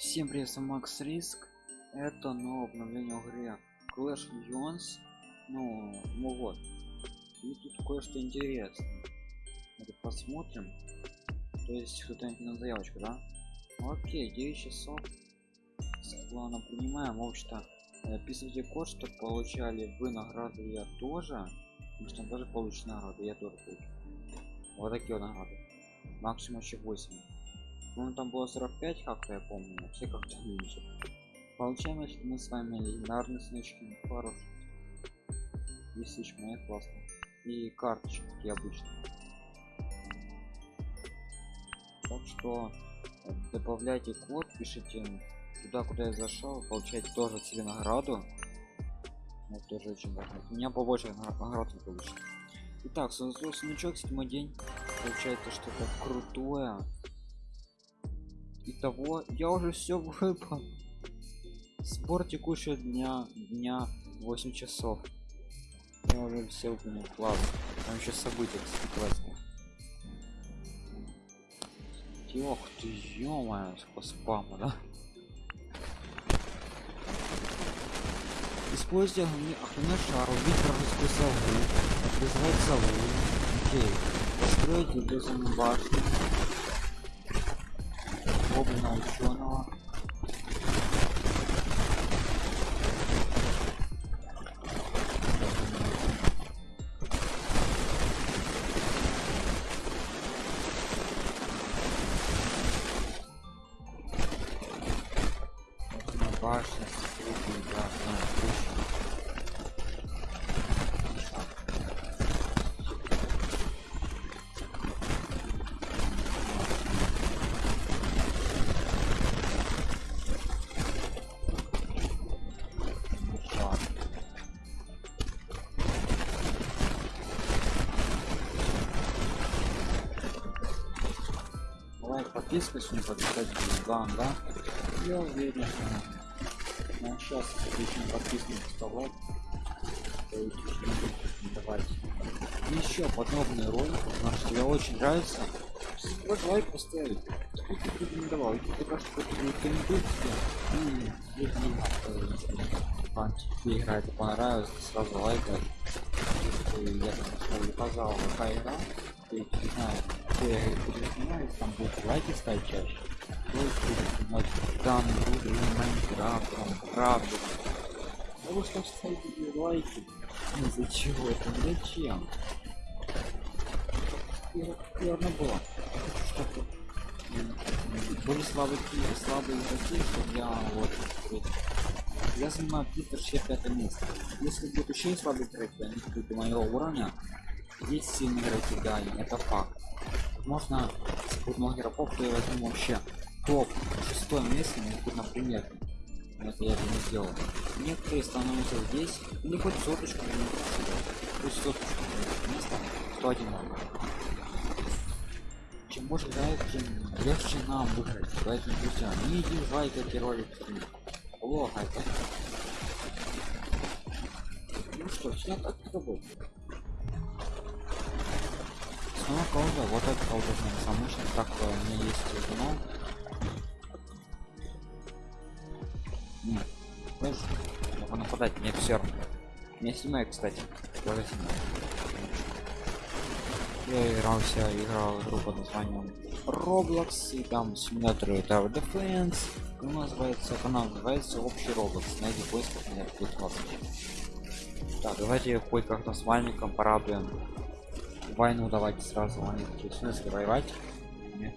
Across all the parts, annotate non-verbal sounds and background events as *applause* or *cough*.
Всем привет, вами Макс Риск. Это новое обновление в игре Clash Legends. Ну, ну вот. И тут кое-что интересное. Это посмотрим. То есть кто-нибудь на заявочку, да? Окей, 9 часов. Ладно, принимаем. В общем-то, описывайте код, что получали вы награды, я тоже. Потому что тоже получит награды, я тоже получу. Вот такие вот награды. Максимум еще 8. Ну там было 45 как-то я помню, все как-то меньше. Получаем, если мы с вами легендарные снычки, пару 10 тысяч монет, классно. И карточки, такие обычные. Так что э, добавляйте код, пишите туда, куда я зашел, получайте тоже себе награду. Это тоже очень важно. У меня побольше наград получится. Итак, создал сничок, седьмой день. Получается что-то крутое. Итого, я уже все *laughs* выпал. Сбор текущего дня, дня 8 часов. Я уже все выполнил. Ладно, там еще события, кстати, классные. Ох ты, ё по спаму, да? Используйте огненный шар, убить вражескую сову, призвать сову. Окей. Построить иллюзорную башню probably not sure now. Подписка сегодня подписать вам, да? Я уверен, что ну, сейчас отлично подписку вставать. Давайте. Еще подобные ролики, потому что тебе очень нравится. Вот лайк поставить. Ты рекомендовал? Если ты кажется, что ты рекомендуешь тебе, и это не надо. Тебе игра это понравилась, ты сразу лайкаешь. Я там ставлю, пожалуйста, игра, ты не знаю, ты там будут лайки ставить чаще. Будет там буду Майнкрафт, там правда. Потому что ставить лайки. Из-за чего это? Зачем? Верно было. Что-то были слабые слабые игроки, что я вот я занимаю 365 место. Если будет еще слабый игроки, они будут моего уровня, есть сильные игроки, да, это факт. Можно с крупных игроков, я возьму вообще топ шестое место, ну, например. Это я это не сделал. Некоторые становятся здесь, или хоть соточку, хоть соточку место, 101 чем больше играет, тем легче нам выиграть. Поэтому, друзья, не дизлайкайте ролик. Плохо это. Ну что, все так работает. Снова колда, вот это колда самый мощный, так у меня есть вино. Нет, могу нападать, мне все равно. Меня снимает, кстати, тоже снимает. Я игрался, играл игру под названием Roblox, и там симулятор Tower Defense. Канал называется, канал называется Общий Roblox. Найди поиск, меня будет вас. Так, давайте хоть как-то с вальником порадуем. Войну давайте сразу вальники. В смысле воевать? Нет.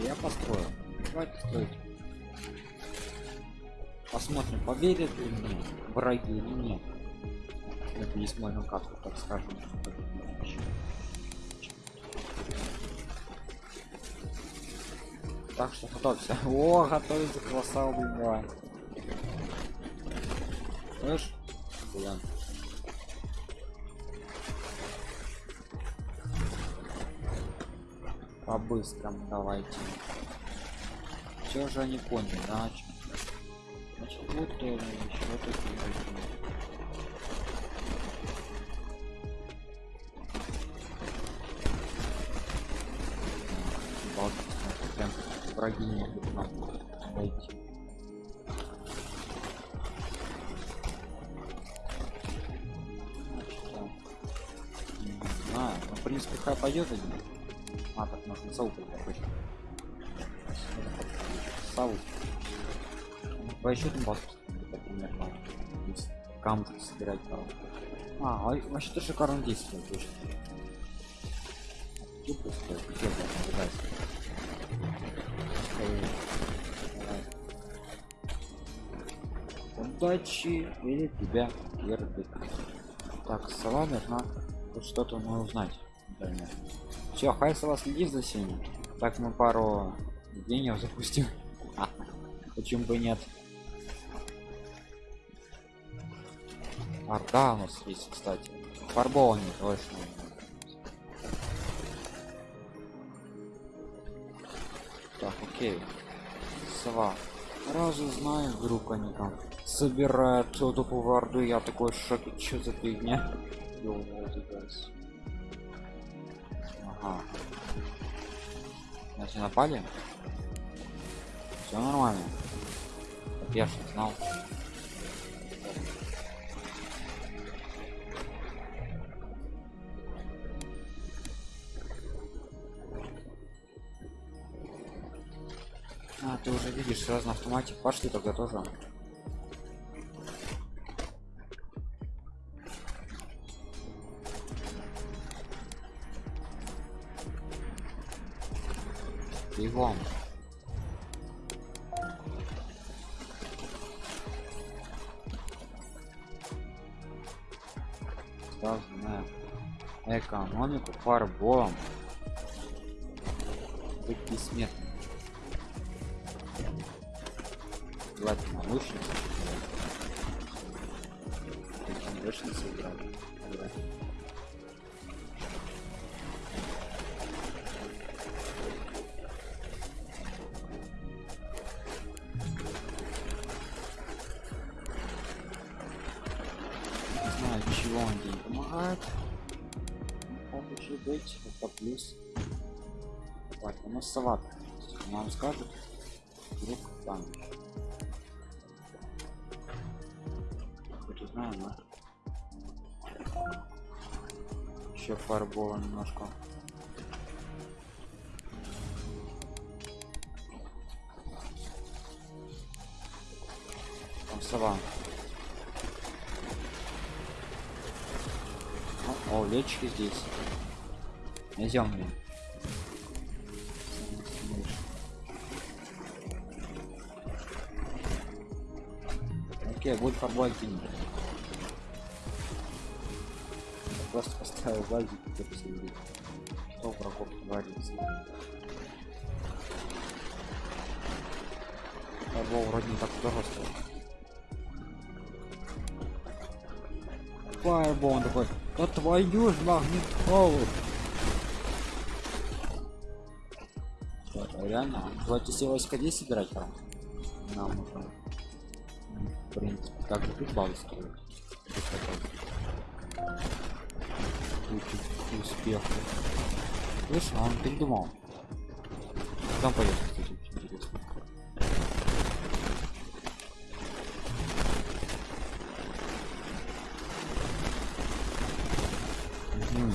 Я построю. Давайте строить. Посмотрим, поверят ли мне враги или нет. Это не смотрим как так скажем. Так что готовься. *laughs* О, готовится класса убивать. Слышь? Блин. По-быстрому давайте. Все же они поняли, да? Значит, вот еще такие еще там примерно. Камушки собирать. А, а вообще-то шикарно действует, точно. Тупо стоит, где ждать. Удачи или тебя вербит. Так, сова должна тут что-то ну, узнать. Все, хай сова следи за всеми. Так мы пару гениев запустим. *laughs* Почему бы нет? Орда у нас есть, кстати. Фарбованный точно. Так, окей. Сова. Разу знаю, вдруг они там собирают эту поварду, я такой в шоке, что за фигня? Ага. Значит, напали? Все нормально. Я ж не знал. Ты уже видишь сразу на автомате. Пошли тогда тоже. Бегом. Сразу на экономику фарболом. Быть бессмертным. Давайте научницы. Научницы играли. Не еще фарбола немножко. Там сова. О, о лечки здесь. Идем мне. Окей, будет фарбовать кинь. Просто базик и посмотри. Что врагов творится. Фарбол вроде не так стоит. Фаербол он такой, да твою ж магнитолу. Реально, давайте все войска здесь собирать прям. Нам нужно в принципе так же тут базу строить успех слышь а он передумал там пойдет кстати очень интересно Мгм.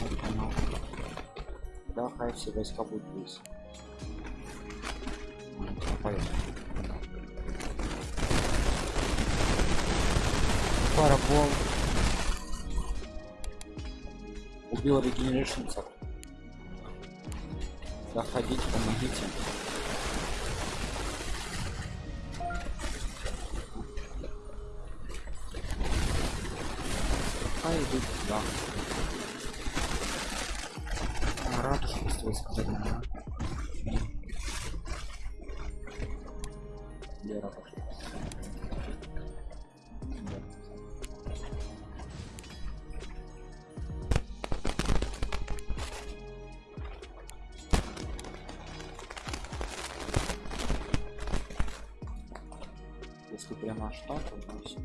Вот оно. Да, хай все войска будут здесь. 800. Заходите, помогите. лопату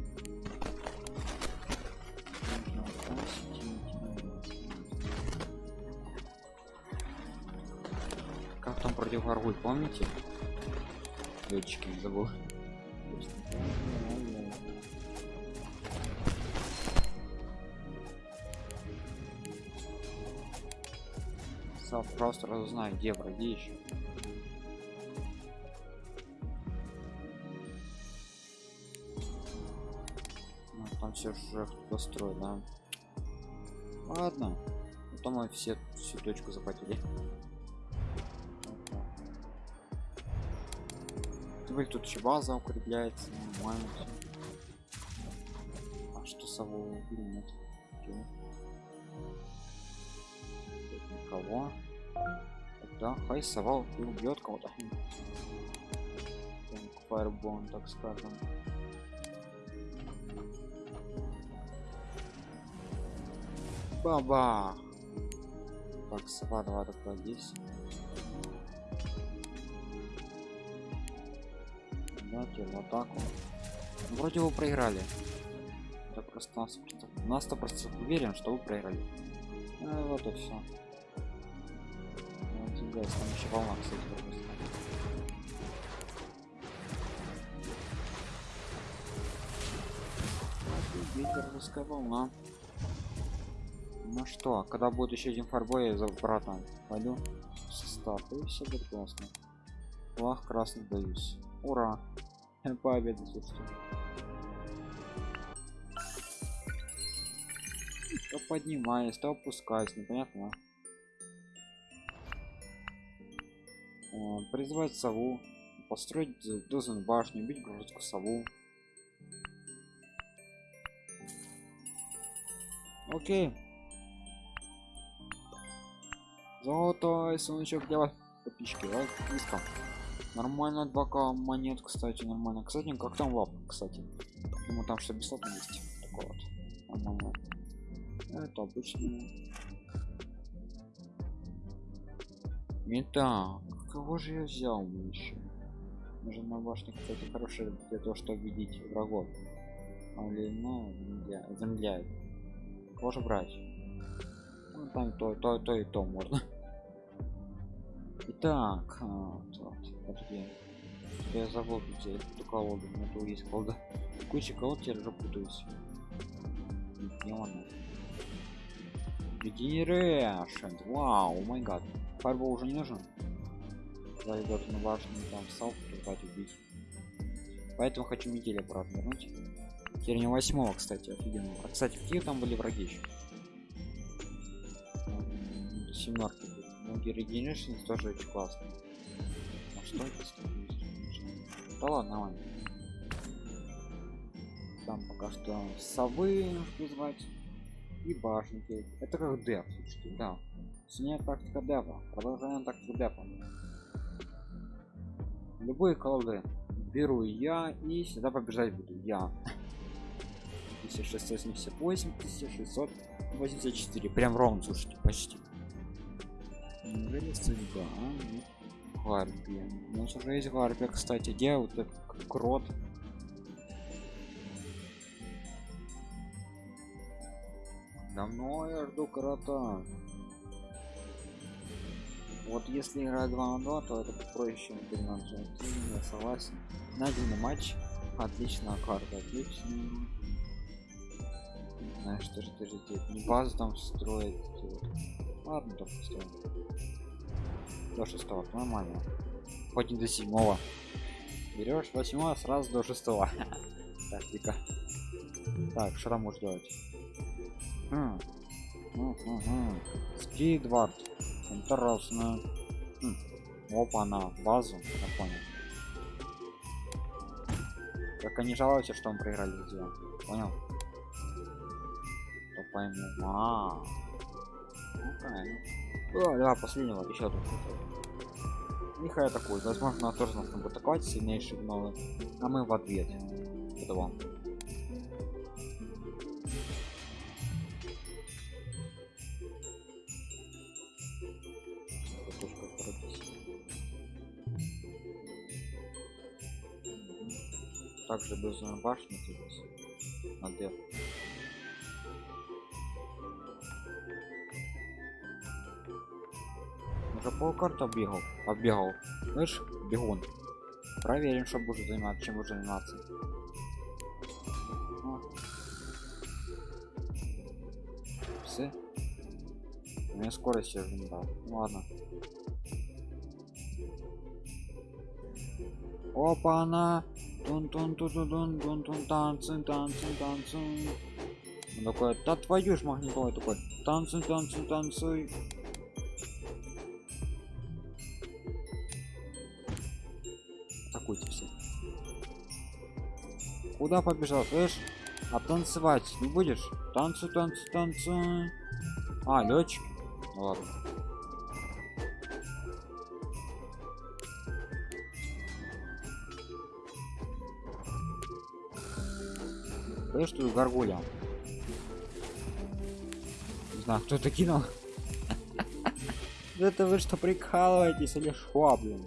Как там против Аргуль, помните? Летчики не забыл. Сам просто разузнаю, где враги еще. Уже кто строит, да. Ладно. Потом мы все всю точку захватили. Теперь тут еще база укрепляется, нормально. А что сову? Нет. Тут никого. Да, хай сова и убьет кого-то. Фаербон, так скажем. Баба! Так, сова, давай здесь. Дайте в атаку. Ну, Вроде вы проиграли. Это просто нас, на 100% уверен, что вы проиграли. Ну, вот и все. Вот, и, guys, там еще волна, кстати, пропустила. Ветер, русская волна. Ну что, когда будет еще один фарбой, я за братом пойду в состав, и все будет классно. Флаг красный боюсь. Ура! *laughs* Победа, собственно. То поднимаясь, то опускаясь, непонятно. О, призвать сову, построить дозен башню, бить грузку сову. Окей. Золотой сундучок для вас, подписчики, лайк, низко. Нормально 2к монет, кстати, нормально. Кстати, как там лап, кстати. Думаю, там что бесплатно есть. Такой вот. Нормально. Это обычно. Итак, кого же я взял еще? Нужно на башне, кстати, хороший для того, чтобы видеть врагов. Или, ну, замедляет. Кого же брать? Ну, там то, то, то и то можно. Итак, а, вот, подожди. Что я забыл где эту колоду, у меня тут есть колода. Куча колод теперь уже путаюсь. Она? Regeneration, вау, май гад. Фарбол уже не нужен? Да, идет на башню, там сал призвать убить. Поэтому хочу метель обратно вернуть. Теперь восьмого, кстати, офигенно. А, кстати, какие там были враги еще? Семерки Regeneration тоже очень классно. А что это? Да ладно, ладно. Там пока что совы призвать и башенки. Это как деф, слушайте, да. Сегодня тактика дефа. Продолжаем тактику дефа. Любые колоды беру я и всегда побеждать буду я. 1678, 1684. Прям ровно, слушайте, почти. Неужели судьба? Гарпия. У нас уже есть гарпия, кстати. Где вот этот крот? Давно я жду крота. Вот если играть 2 на 2, то это проще, чем 3 на 3. Я согласен. Найденный матч. Отличная карта, отлично. Знаешь, что же ты же базу там строить. Ладно, то построим. До шестого, нормально. Хоть не до седьмого. Берешь восьмого сразу до шестого. Тактика. *laughs* Так, что там можешь делать? Хм. Скидвард. Интересно. Хм. Опа, на базу, я понял. Только не жалуйся, что мы проиграли друзья. Понял? То пойму. А, ну правильно. О, да, последнего, еще тут. Нехай атакует. Возможно, тоже нас будет атаковать сильнейший гнолы. А мы в ответ. Это вам. Также без башни здесь. Ответ. Ну уже пол карты оббегал оббегал. Слышь бегун. Проверим что будет заниматься чем будет заниматься. О. все. У меня скорость я уже не дал. Ну, ладно. Опа она тун тун тун тун тун тун тун танцы танцы танцы Он такой да твою ж магнитолой! Такой танцы танцы танцы куда побежал слышь а танцевать не будешь танцы танцы танцы а летчик ну, ладно Слышь, тут горгулья. Не знаю, кто это кинул. Это вы что, прикалываетесь или шо, блин?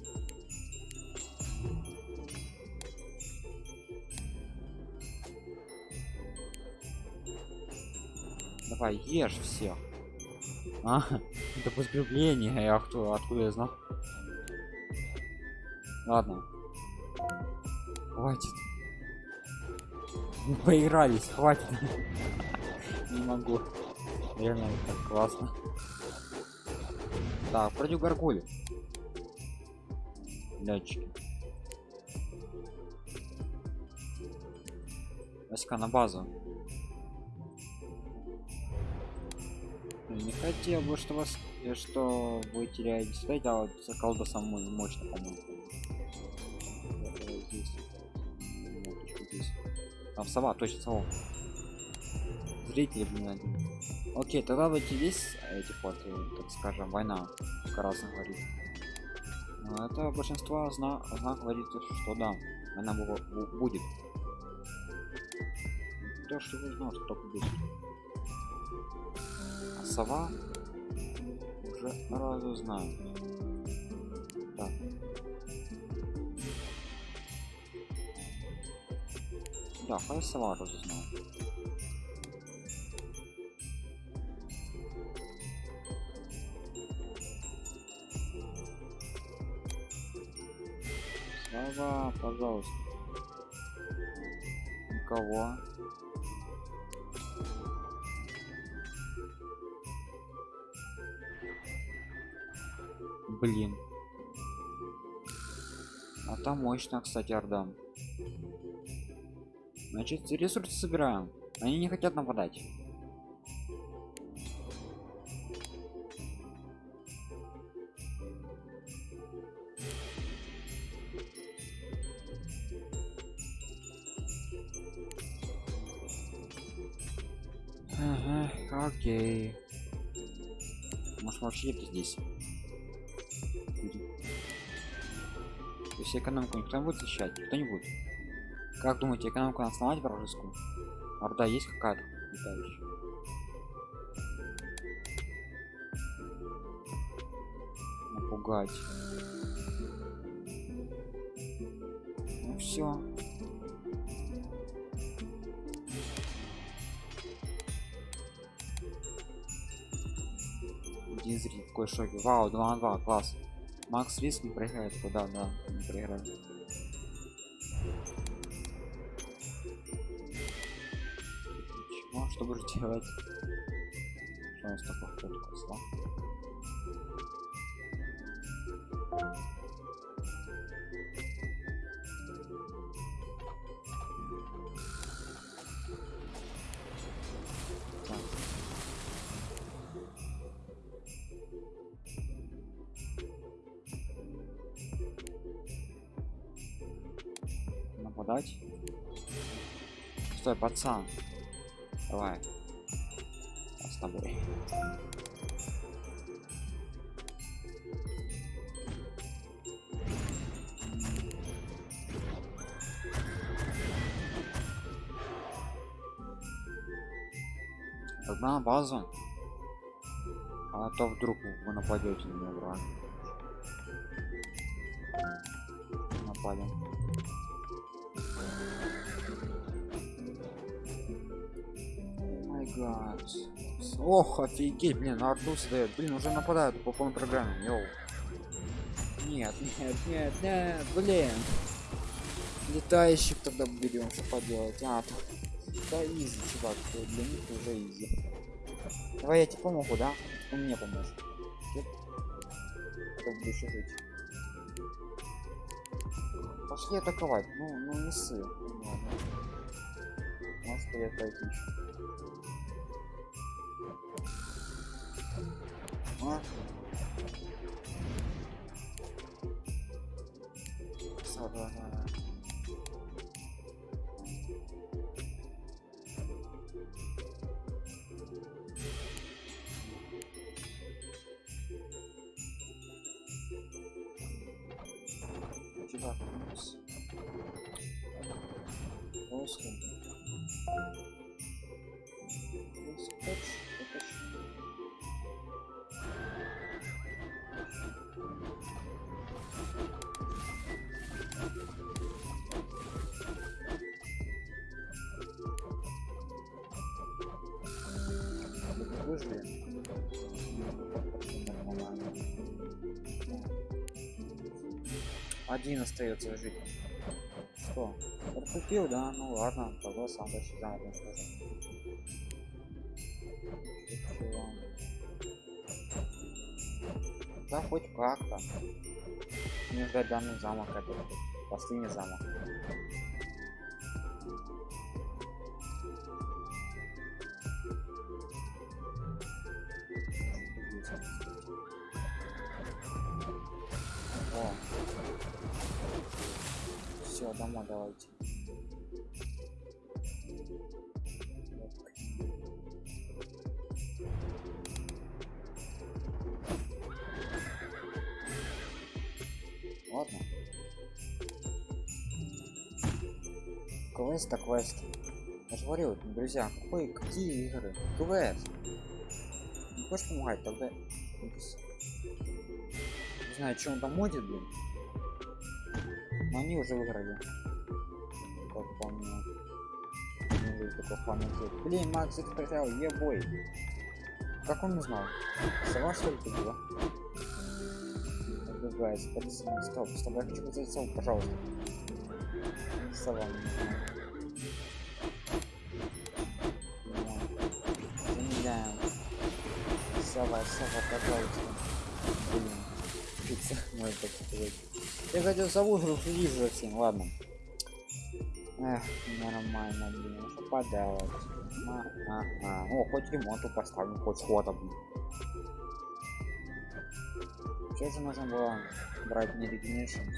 Давай, ешь всех. А, это подкрепление, я кто, откуда я знал? Ладно. Хватит. Мы поигрались, хватит. *laughs* Не могу. Реально так классно. Так, против горгули. Летчики. Васька на базу. Не хотел бы, что вас, э, что вы теряете связь, а вот колда самой мощно, по-моему. Там сова, точно сова. Зрители, блин, один. Окей, тогда давайте здесь эти э, так скажем, война, раз говорит. Но это большинство зна, зна говорит, что да, она бу- будет. То, что вы знал, что. А сова уже разу знаю. Так. Да, хай сова разузнал. Сова, пожалуйста. Никого. Блин. А там мощно, кстати, Ордан. Значит, ресурсы собираем. Они не хотят нападать. Ага, окей. Может вообще это здесь? Есть экономику никто не будет защищать? Кто-нибудь? Как думаете, экономику надо сломать вражескую? Орда есть какая-то летающая? Напугать. Ну все. Один зритель такой шоке. Вау, 2 на 2, класс. Макс Риск не проиграет, куда, да, не проиграет. Ничего, что будешь делать? Что у нас такой ход косла? Нападать? Стой, пацан. Давай. Я с тобой. Тогда на базу. А то вдруг вы нападете на меня, враг. Напали. Гад. Ох, офигеть, блин, арту дает. Блин, уже нападают по полной программе. Yo. Нет, нет, нет, нет, блин. Летающих тогда берем, что поделать. А, да easy, чувак, для них уже easy. Давай я тебе помогу, да? Он мне поможет. Кто буду еще жить. Пошли атаковать. Ну, ну не сы. Ладно. Может я пойти еще. А? Всё, давай, давай, давай. Чувак, Один остается жить. Что? Портупил, да? Ну ладно, тогда сам дальше за один скажу. Да хоть как-то. Не ждать данный замок это последний замок. Домой давайте. Ладно. Квест, так квест. Я же говорил, друзья, какой, какие игры? Квест. Не хочешь помогать, тогда... Не знаю, что он там модит, блин. Но они уже выиграли. Как помню. Не есть такой памяти. Блин, Макс их потерял, ебой. Как он узнал? Сова что ли ты была? Отбегается, подожди, стоп, стоп, я хочу позвать сову, пожалуйста. Сова. Замедляем. Сова, сова, пожалуйста. Блин. Пицца, можно так. Я хотел сову вижу всем, ладно. Эх, нормально, блин, ну что поделать. А, а, а. О, хоть ремонту поставим, хоть схода, блин. Что же нужно было брать не Regenerations?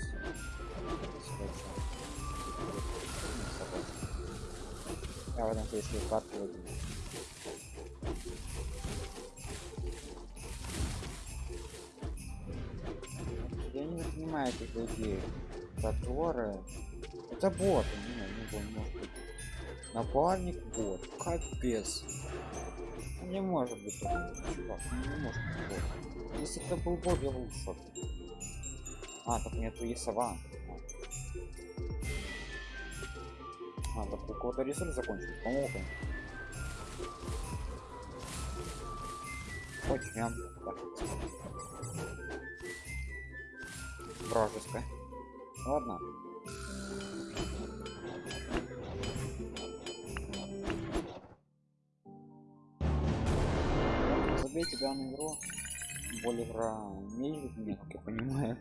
Я в этом случае карту возьму. Я не понимаю этих людей, которые... Это боты, не, не, бот, может быть. Напарник бот, капец. Ну, Не может быть чувак, ну, не может быть бот. Если это был бот, я был в шоке. А, так нету и сова. А, так у кого-то ресурс закончился. Хоть прям вражеская. Ладно. Забейте данную игру. Более игра не любит меня, как я понимаю.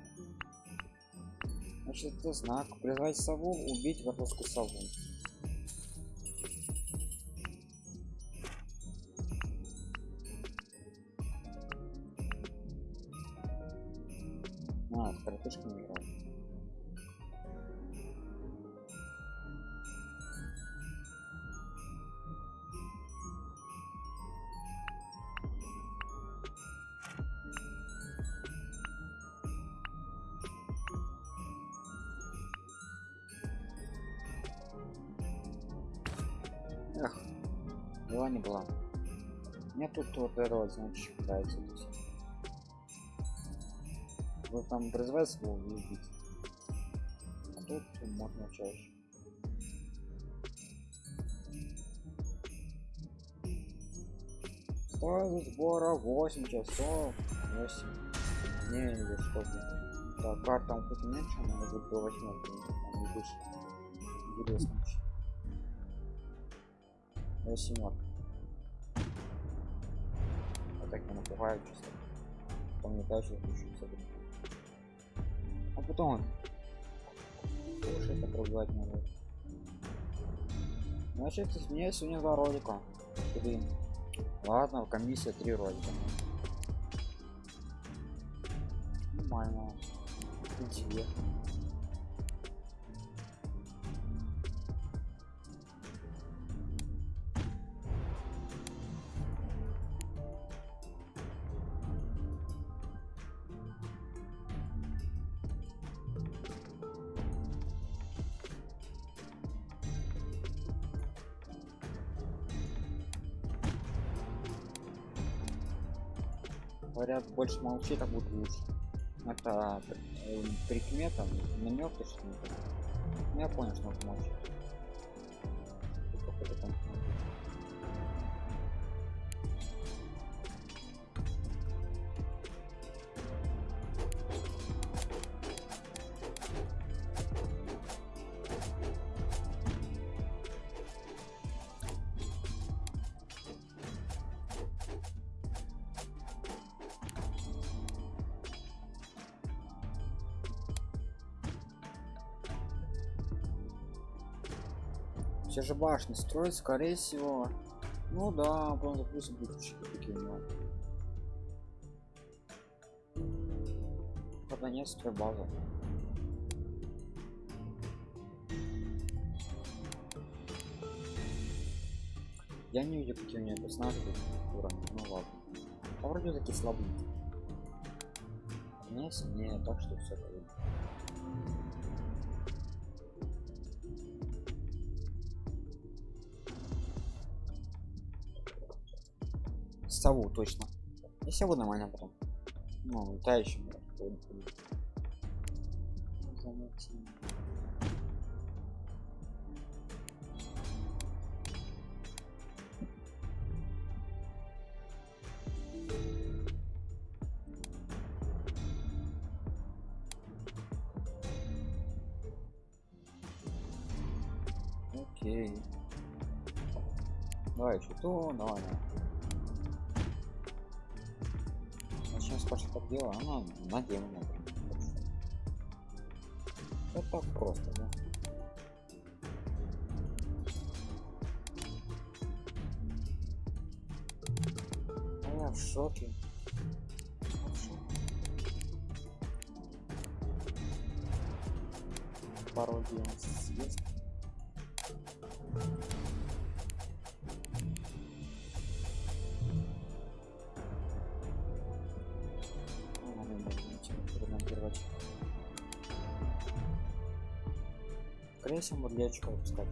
Значит, это знак. Призвать сову, убить вражескую сову. Мне тут вот род, значит, считается. Вы там производство увидеть. А тут можно чаще. Стоит сбора 8 часов. 8. Не, или блин. Так, карта он хоть меньше, но будет до восьмерки, там не выше. Интересно. Я семерка. Так я напугаю чисто. Потом не дальше запущу А потом Слушай, это пробивать надо. Значит, мне сегодня два ролика. Три. Ладно, комиссия три ролика. Нормально. Интересно. Больше молчи, так будет лучше. Это э, прикмета, намек точно. Ну, я понял, что надо молчать. Же башни строить, скорее всего. Ну да, потом запустим будущие такие у него. Пока нет стройбаза. Я не видел, какие у меня персонажи уровни. Ну ладно. А вроде такие слабые. Не сильнее, так что все круто. Сову точно и сову нормально потом ну летающим Окей. Давай еще то, давай, давай. Начнем с так дела, она наделана. Это так просто, да? А я в шоке. Пародия съест. Скорее всего, мурлечка выпускать.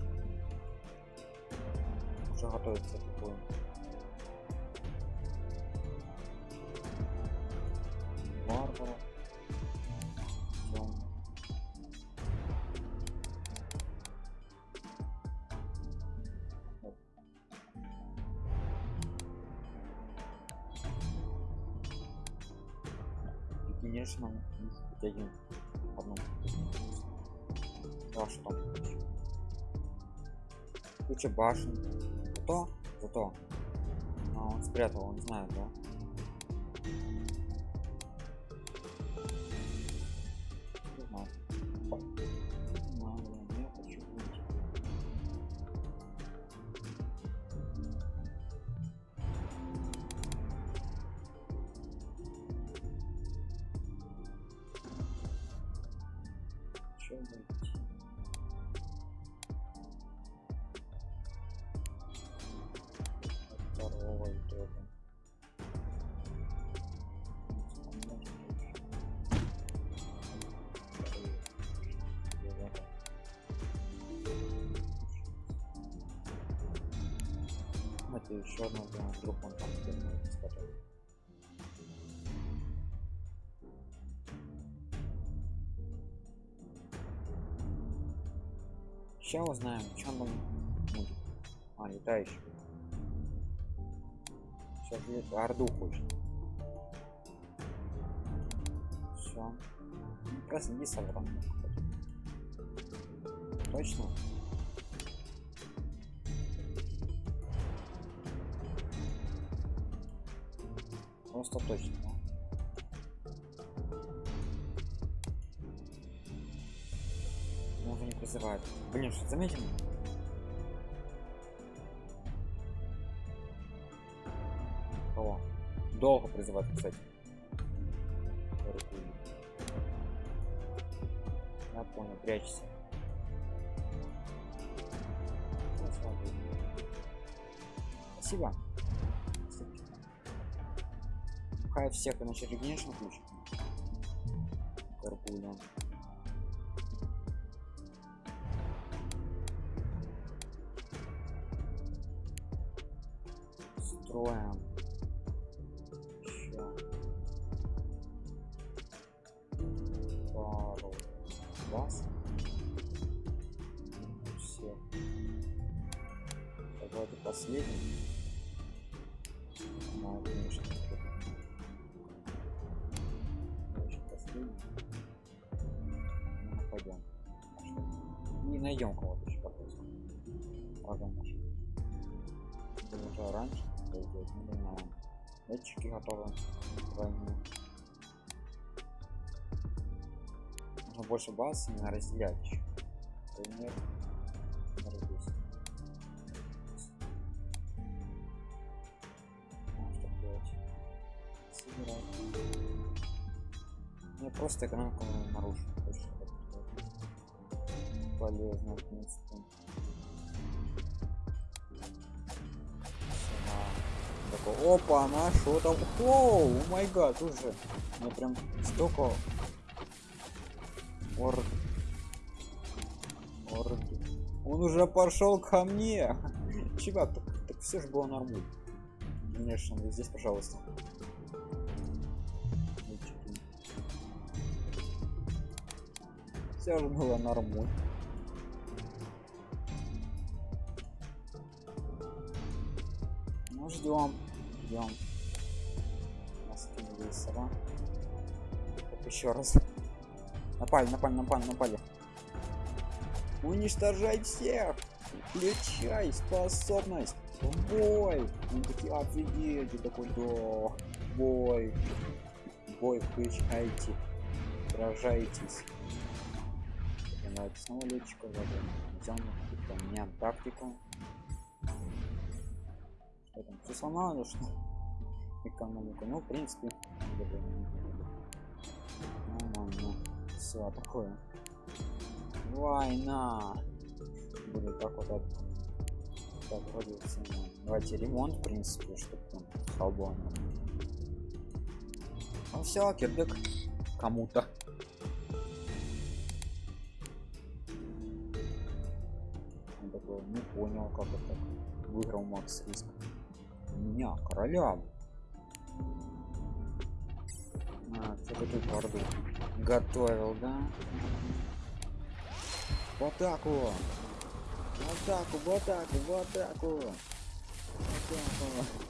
Уже готовится такое. Варвара. конечно один да что куча башен. Зато зато а, он спрятал он знает да Сейчас узнаем, что он будет. А, летающий. Сейчас будет орду хочет. Все. Ну, просто не соврал. Точно? Просто точно. Призывает. Блин, что заметим? Кого? Долго призывать, кстати. Я понял, прячься. Ну, Спасибо. Хай всех иначе включит. Карпуля. Больше баз именно разделять еще. Например. Не просто экономику как-то полезно, в принципе. Такой, опа, она что там? О май гад, уже. Мне прям столько Орд. Орд. Он уже пошел ко мне. *laughs* Чувак, так, так все же было нормально. Конечно, вот здесь, пожалуйста. Все же было нормально. Ну ждем, ждем. Кинули сова. Еще раз. Напали, напали, напали, напали. Уничтожай всех! Включай способность! Бой! Они такие, офигеть! Такой, да, бой! Бой включайте! Сражайтесь! Давайте снова летчика задам. Меняем тактику. Что там, все сломало, что? Экономику. Ну, в принципе, все такое. Война будет так вот все давайте ремонт в принципе чтобы там свободно ну все кирдык кому-то. Не понял как это выиграл макс риск. У меня короля а, что ты тут орду готовил, да? В атаку! В атаку, в атаку, в атаку! В атаку!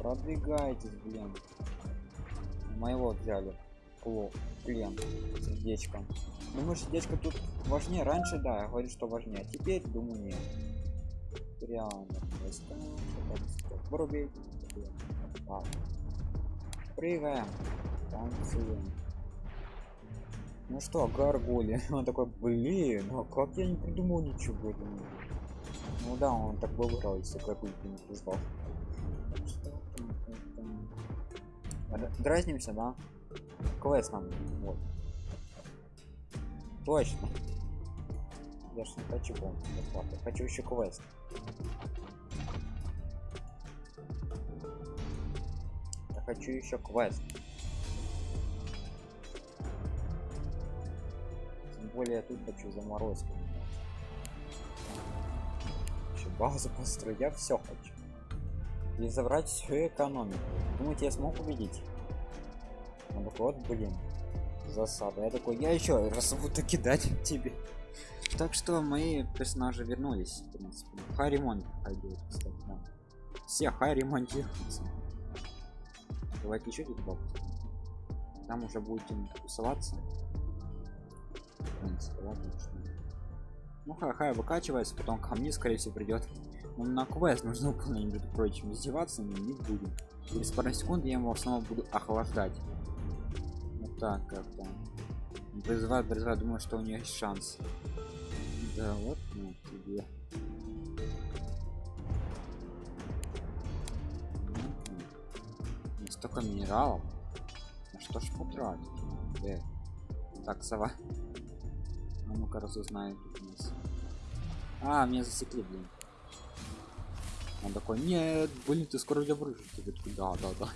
Продвигайтесь, блин. Моего взяли. Кло, плен, сердечко. Думаю, сердечко тут важнее. Раньше, да, я говорю, что важнее. А теперь, думаю, нет. Там, сколько? Вырубить. Прыгаем. Танцуем. Ну что, гаргули? *laughs* Он такой, блин, а как я не придумал ничего этого. Ну да, он так бы выиграл, если какую-то не. Р- Дразнимся, да? Квест нам, вот. Точно. Я ж не хочу бонус бесплатно, хочу еще квест. Я хочу еще квест. Тем более я тут хочу заморозку. Еще базу построить, я все хочу. И забрать всю экономику. Думаете, я смог убедить? Такой, вот, блин, засада. Я такой, я еще раз буду кидать тебе. Так что мои персонажи вернулись, в принципе. Харимон пойдет, кстати, да. все ремонтируются давайте еще тут бабки там уже будем тусоваться. В принципе, ладно, ну хай хай выкачивается потом ко мне скорее всего придет ну, на квест нужно выполнять между прочим издеваться но не будем. Через пару секунд я его снова буду охлаждать. Вот так как-то. Призываю призываю думаю что у нее есть шанс да ну тебе Мгм. столько минералов. На что ж потратить? Э. так сова. А ну-ка разузнаю тут у нас. А меня засекли блин. Он такой нет блин ты скоро тебя брыжешь ты да да да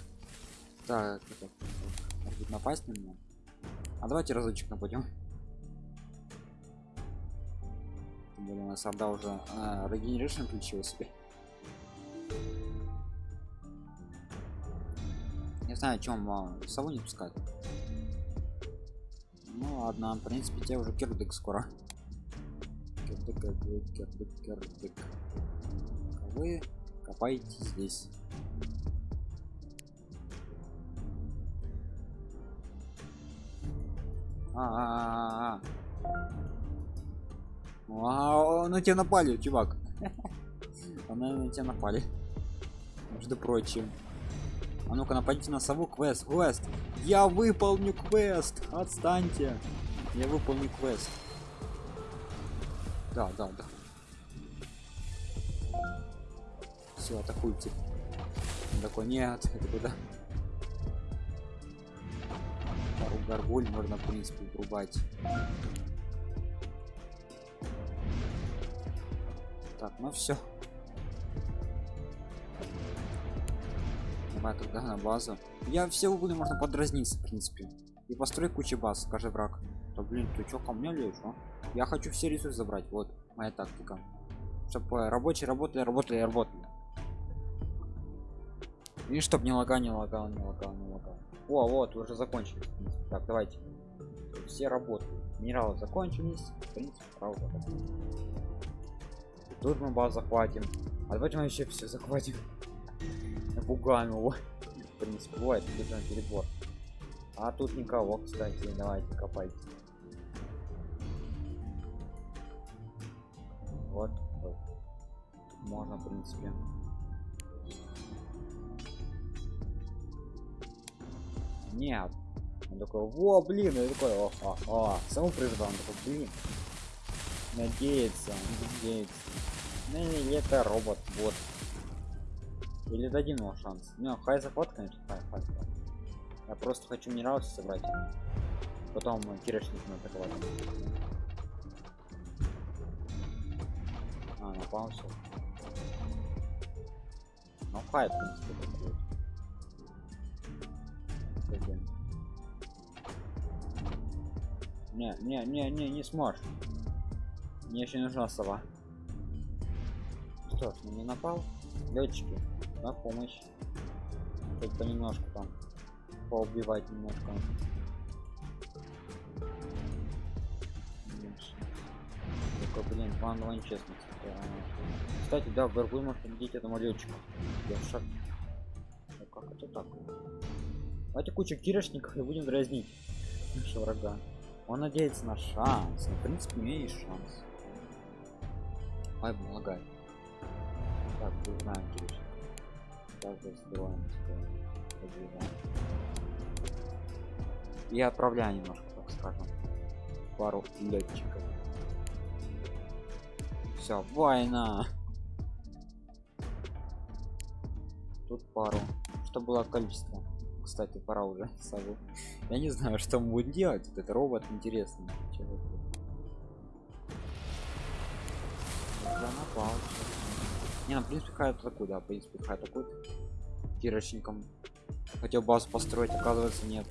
так это, это, может напасть на меня. А давайте разочек нападем Тем у нас орда уже а, регенерейшн включил себе. Не знаю чем а, сову не пускать ну ладно в принципе тебе уже кирдык скоро. Кирдык кирдык кирдык кирдык. Вы копайте здесь. А, -а, -а, на тебя напали, чувак. Она на тебя напали. Между прочим. А ну-ка нападите на сову квест. Квест. Я выполню квест. Отстаньте. Я выполню квест. Да, да, да. Все, атакуйте. Он такой, нет, это куда? Пару горгуль можно, в принципе, врубать. Так, ну все. Давай тогда на базу. Я все углы можно подразниться, в принципе. И построй кучу баз, скажи враг. Да блин, ты чё ко мне лезешь, а? Я хочу все ресурсы забрать, вот моя тактика. Чтобы рабочие работали, работали, работали. И чтоб не лагал, не лагал, не лагал, не лагал. О, вот, уже закончили. Так, давайте. Все работают. Минералы закончились. В принципе, правда. Тут мы базу захватим. А давайте мы еще все захватим. Напугаем его. В принципе, бывает, тут на перебор. А тут никого, кстати, давайте копайте. Вот. можно, в принципе. Нет. Он такой, во, блин, я такой, о, о, о, саму призвал, он такой, блин. Надеется, надеется. Ну или это робот, вот. Или дадим ему шанс. Ну, хай захват, конечно, хай, хай. хай. Я просто хочу минералы собрать. Потом кирочник атаковать. А, напал все. Ну, хай. Не, не, не, не, не сможешь. Мне еще нужна сова. Что ж, не напал? Летчики, на помощь. Хоть понемножку там поубивать немножко. Только, блин, план честно. Кстати, да, в Горгуль может победить этому летчику. Я в. Ну как это так? Давайте кучу кирошников и будем дразнить нашего врага. Он надеется на шанс. Ну, в принципе, у есть шанс. Ай, помогай. Так, не знаем, Кирюшек. Также сбиваем И отправляю немножко, так скажем, пару летчиков. Все, война. Тут пару. Что было количество? Кстати, пора уже *laughs* сову. Я не знаю, что он будет делать. Вот это робот интересный. Чего напал. Не, ну, в принципе, хай такой, да, в принципе, хай такой. Кирочником. Хотел базу построить, оказывается, нет.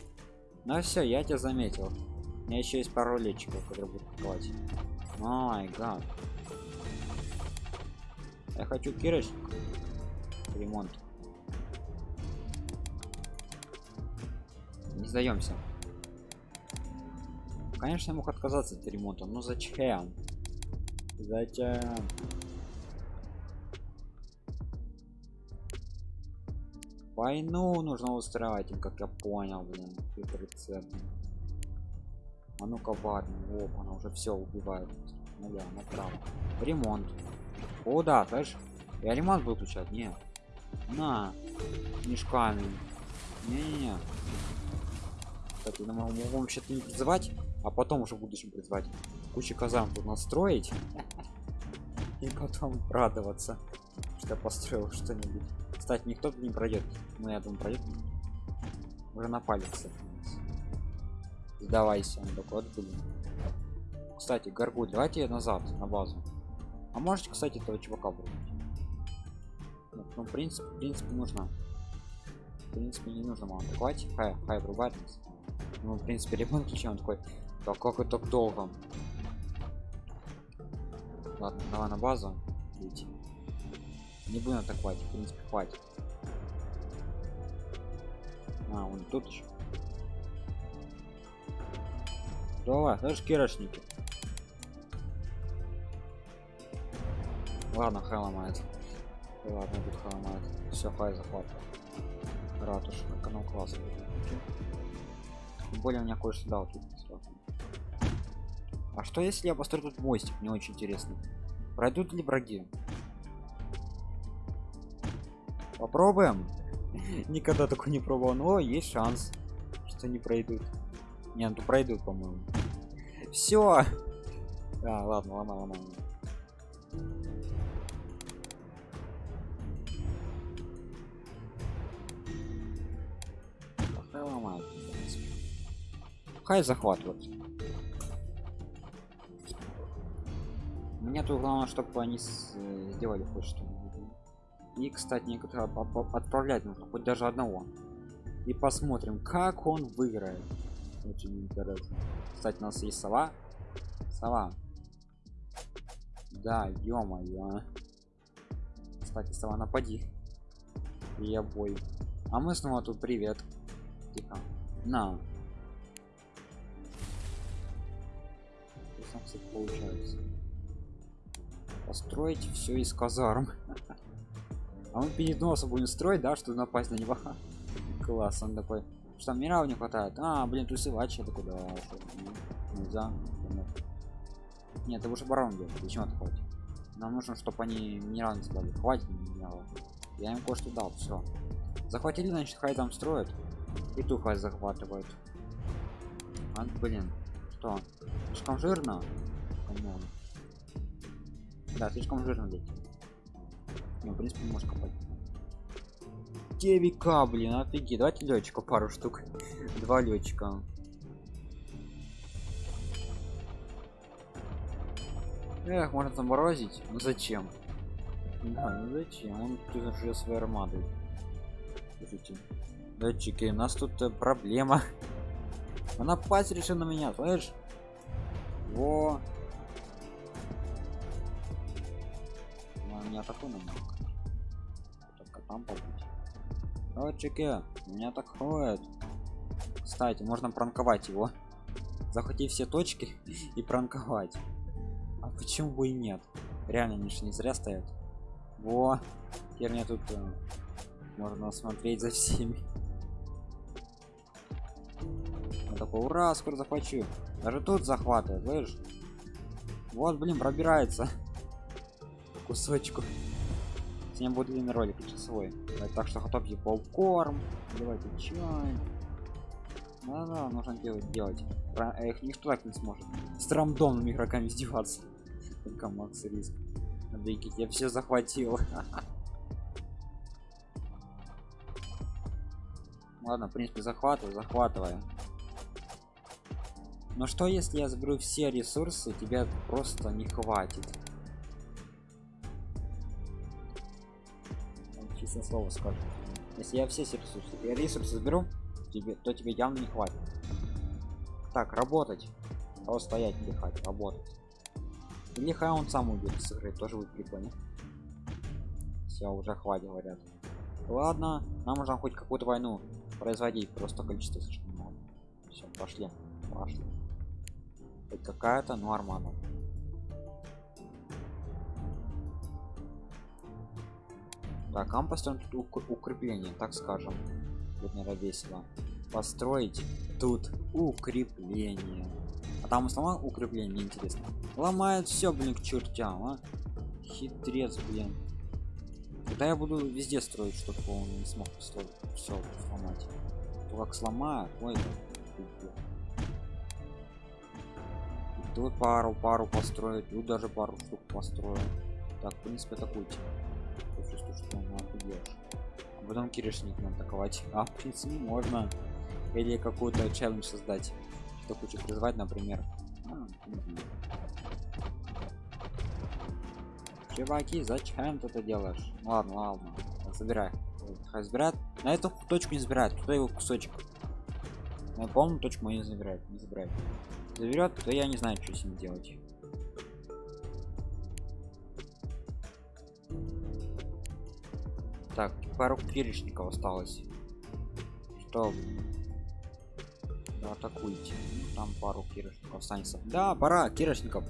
Ну все, я тебя заметил. У меня еще есть пару летчиков, которые будут атаковать. Май гад. Я хочу кирочник. Ремонт. Не сдаемся. Конечно, я мог отказаться от ремонта, но зачем? Зачем? Войну нужно устраивать, как я понял, блин. Рецепт. А ну-ка, варим. Оп, она уже все убивает. Ну да, направо. Ремонт. О, да, знаешь, я ремонт буду включать. Не. На. Мешками. Не-не-не. Кстати, мы могу вообще-то не призывать, а потом уже в будущем призывать. Кучу казан тут настроить. И потом радоваться, что построил что-нибудь. Кстати, никто не пройдет. Ну, я думаю, пройдет. Уже напали, кстати. Сдавайся, вот, блин. Кстати, горгуль, давайте назад, на базу. А можете, кстати, этого чувака брать? Ну, ну, в принципе, в принципе, нужно. В принципе, не нужно мало атаковать. Хай, хай врубает нас. Ну, в принципе, ремонт ключи, он такой. Так как это так долго? Ладно, давай на базу. Идти. Не будем атаковать, в принципе, хватит. А, он тут еще. Давай, даже кирошники. Ладно, хай ломает. Ладно, тут хай ломает. Все, хай захват. Ратуш, канал класс. Тем более у меня кое-что дал тут. А что если я построю тут мостик? Мне очень интересно. Пройдут ли враги? Попробуем. *laughs* Никогда такой не пробовал, но есть шанс, что не пройдут. Не, ну пройдут, по-моему. Все. А, ладно, ладно, ладно. Хай ломает. Хай. Мне тут главное, чтобы они. Э, сделали хоть что И, кстати, некоторые отправлять нужно, хоть даже одного. И посмотрим, как он выиграет. Очень интересно. Кстати, у нас есть сова. Сова. Да, ё-моё. Кстати, сова, напади. Я бой. А мы снова тут привет. Тихо. На. Что получается? Построить все из казарм. А мы перед носом будем строить да что напасть на него. Класс он такой что минералов не хватает? А блин тусовать я такой да нельзя. Нет это уже барон делает зачем это хватит нам нужно чтобы они минерал не стали. Хватит минерала я им кое-что дал все захватили значит хай там строят. И ту хай захватывают. А, блин что? Слишком жирно? Come on. Да, слишком жирно здесь. Не, в принципе, можешь копать. 9к, блин, офигеть. Давайте летчика пару штук. Два летчика. Эх, можно заморозить. Ну зачем? Да, ну зачем? Он тут уже своей армадой. Слушайте. Летчики, у нас тут э, проблема. Она пасть решила на меня, слышишь? Во, меня такой намного. Только там побыть. Летчики, меня так ходит. Кстати, можно пранковать его. Захватить все точки и пранковать. А почему бы и нет? Реально, они не зря стоят. Во, теперь мне тут э, можно смотреть за всеми. Я такой, ура, скоро захвачу. Даже тут захватывает, слышишь? Вот, блин, пробирается кусочку сегодня будет длинный ролик часовой так что готовьте попкорн давайте чай. Да, да, нужно делать делать. Про, их никто так не сможет. С рандомными игроками издеваться. Только макс риск. Викить, я все захватил. *laughs* Ладно в принципе захватываю захватываю. Но что если я заберу все ресурсы тебя просто не хватит честное слово скажу. Если я все ресурсы я ресурсы заберу тебе то тебе явно не хватит. Так работать. А стоять отдыхать работать. Или хай он сам уйдет с игры тоже будет прикольно. Все уже хватит говорят. Ладно нам нужно хоть какую-то войну производить просто количество слишком много. Все пошли пошли. Хоть какая-то норма Так, а мы построим тут укрепление, так скажем. Будет, наверное, весело. Построить тут укрепление. А там сломал укрепление, интересно. Ломает все, блин, к чертям, а. Хитрец, блин. Когда я буду везде строить, чтобы он не смог построить все сломать. То как сломаю, ой, тут пару пару построить тут даже пару штук построю так в принципе атакуйте я чувствую что офигеешь а потом киришник нам атаковать. А в принципе можно. Или какую-то челлендж создать что хочу призвать например. А, чуваки зачем ты это делаешь? Ладно ладно. Забирай. Хай забирает. На эту точку не забирает. Туда его кусочек? На полную точку не забирает не забирает заберет то я не знаю что с ним делать так пару перечников осталось. Что? Да, атакуйте. Ну, там пару кирочников останется. Да пора кирочников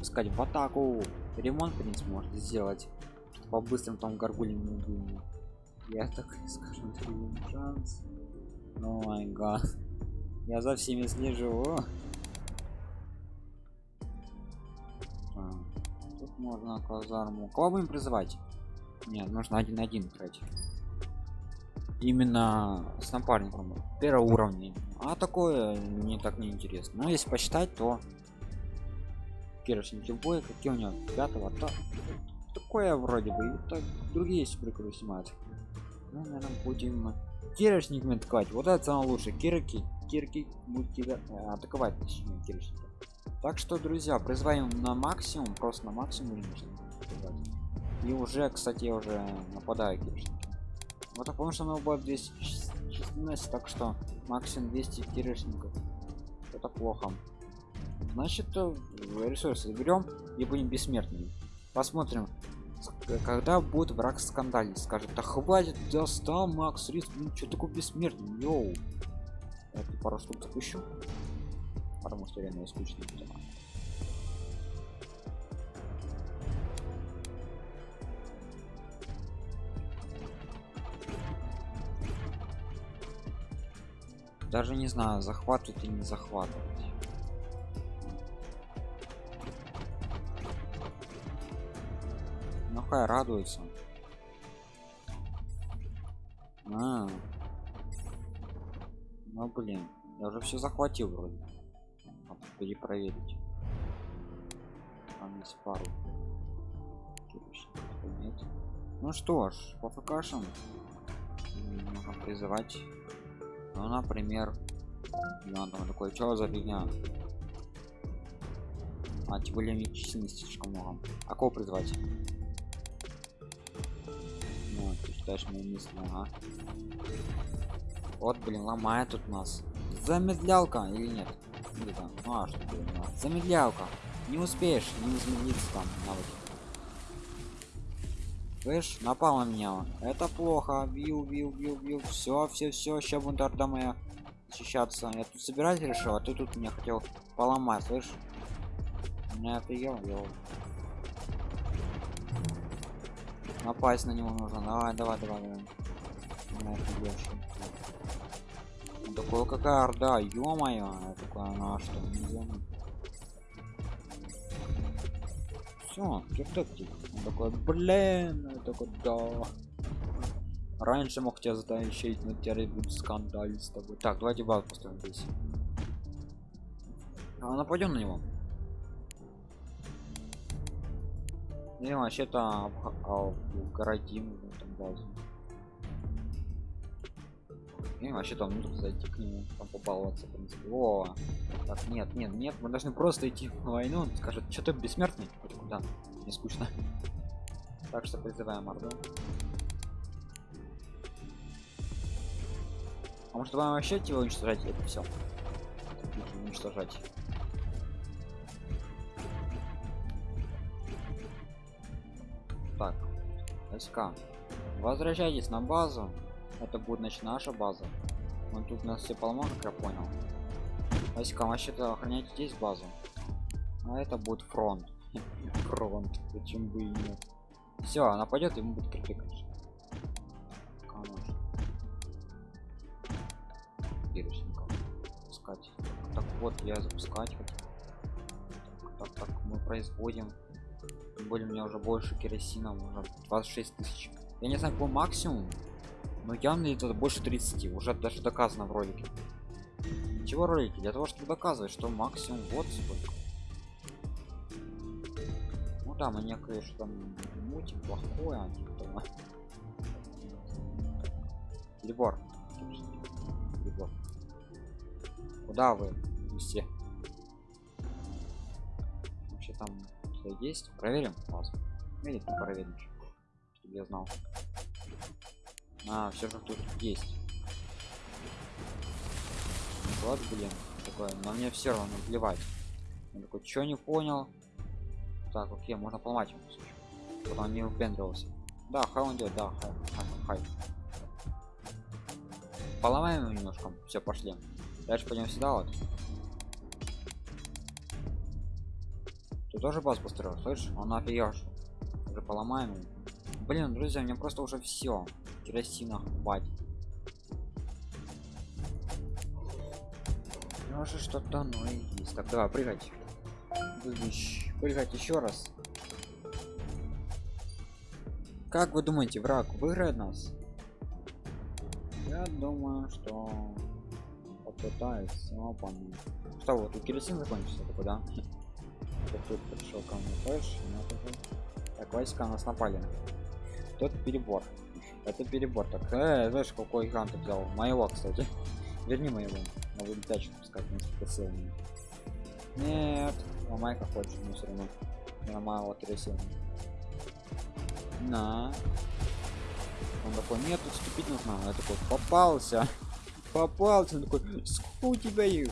искать в атаку. Ремонт в принципе может сделать. По быстрым там убил я так скажу шанс. О май гад. Я за всеми слежу. Тут можно казарму. Кого будем призывать нет нужно один один играть. Именно с напарником. Первого уровня а такое не так не интересно. Но если посчитать то кирочники бой какие у него? Пятого то такое вроде бы. И так другие супер снимают. Ну, наверное, будем кирочниками ткать вот это самое лучшее. Кирки кирки будут э, атаковать точнее кирочники так что друзья призываем на максимум просто на максимум и уже кстати уже нападаю кирочники вот так потому что оно будет 214 так что максимум 200 кирочников это плохо. Значит э, ресурсы берем и будем бессмертными. Посмотрим когда будет враг скандалить скажет да хватит достал макс риск ну что такое бессмертный? Йоу! Я пару штук запущу. Потому что реально скучно даже не знаю захватывать или не захватывать ну хай радуется. А, ну блин я уже все захватил вроде. Надо перепроверить. Там есть пару. Нет. Ну что ж по фкшам можно призывать ну например там такой что за фигня? А тем более мне численности слишком много. А кого призвать? Ну ты считаешь мои мысли ага. Вот блин ломает тут нас. Замедлялка или нет? Там ну, а что замедлялка. Не успеешь не замедлиться там навык слышь напал на меня. Это плохо. Бил бил бил бил все все все сейчас бунтарда моя защищаться я тут собирать решил а ты тут меня хотел поломать слышь меня офигел я напасть на него нужно. Давай давай давай давай. Такое какая орда ё-моё такое она что все киртектик он такой блин я такой да раньше мог тебя затащить но теперь будет скандаль с тобой. Так давайте бал поставим здесь. А нападем на него. Не вообще-то городим там базу и вообще там нужно зайти к нему там побаловаться в принципе. О так нет нет нет мы должны просто идти на войну. Он скажет что ты бессмертный? Хоть куда? Не скучно так что призываем орду. А может вам вообще его уничтожать это все уничтожать. Так СК. Возвращайтесь на базу это будет, значит, наша база. Он тут нас все поломал, как я понял. Васька, а вообще-то охранять здесь базу. А это будет фронт. *laughs* фронт. Зачем бы и нет. Все, она пойдет, ему будет крипы, конечно. Запускать. Так вот, я запускать хотел. Так, так, так, мы производим. Тем более у меня уже больше керосина, уже 26 тысяч. Я не знаю, по максимум но явно это больше 30 уже даже доказано в ролике чего ролики для того чтобы доказывать что максимум вот сколько ну да мы некое что там мультик плохое а типа. Прибор. Прибор. Куда вы все? Вообще там есть? Проверим? Ладно. Или проверим, чтобы я знал. А, все же тут есть. Вот, блин, такое. Но мне все равно плевать. Я такой, что не понял? Так, окей, можно поломать ему. Вот он не упендрился. Да, хай он делает, да, хай, хай, хай. Поломаем его немножко. Все, пошли. Дальше пойдем сюда вот. Ты тоже баз построил, слышишь? Он офигешь. Уже поломаем его. Блин, друзья, мне просто уже все. Керосина хватит. Может что-то оно и есть. Так, давай, прыгать. Прыгать еще раз. Как вы думаете, враг выиграет нас? Я думаю, что попытается. Опа. Что вот, у керосин закончился такой, да? *laughs* Тут пришел ко мне флеш, Так, войска нас напали. Тот перебор. Это перебор. Так, э, знаешь, какой грант взял? Моего, кстати. *laughs* Верни моего. Могу летачку пускать несколько сил. Нет, ломай как хочешь, но все равно. Малого керосина на он такой нет отступить нужно я такой попался *laughs* попался он такой сколько у тебя их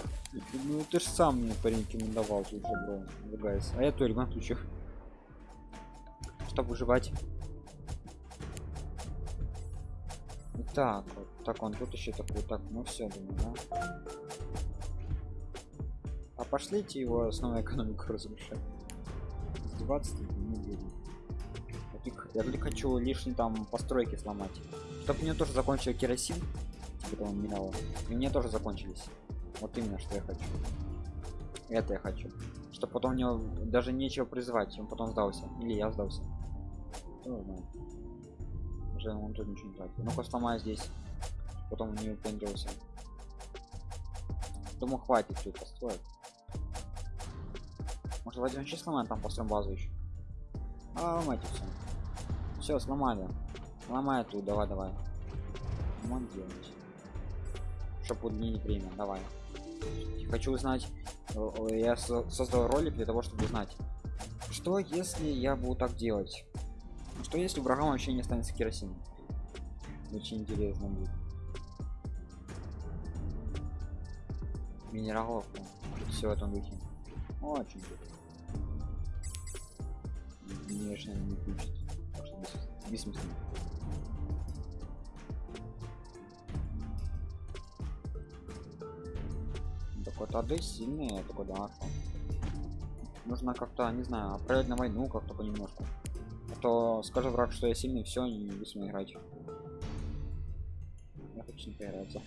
ну ты ж сам мне парень давал тут же бро а я то на случай чтобы выживать так вот так он тут еще такой так ну все думаю да? а пошлите его снова экономику разрушать 20 не будем. Я только хочу лишние там постройки сломать. Чтобы мне тоже закончил керосин типа того минерала и мне тоже закончились. Вот именно что я хочу. Это я хочу. Чтобы потом мне даже нечего призывать он потом сдался. Или я сдался уже он тут ничего не тратит ну-ка сломаю здесь потом не упендрился думаю хватит тут построить может возьмем сейчас сломаем там построим базу еще а мать все все, сломали. Ломай тут, давай, давай. Вон делать. Чтобы удлинить время, давай. Хочу узнать. Э, э, я создал ролик для того, чтобы узнать. Что если я буду так делать? Что если врагам вообще не останется керосин? Очень интересно будет. Минералов. Все в этом духе. Очень. Конечно, не включит бессмысленно так вот ады сильные такой да нужно как-то не знаю отправить на войну как-то понемножку то скажет враг что я сильный все не бессмысленно играть я хочу не поиграться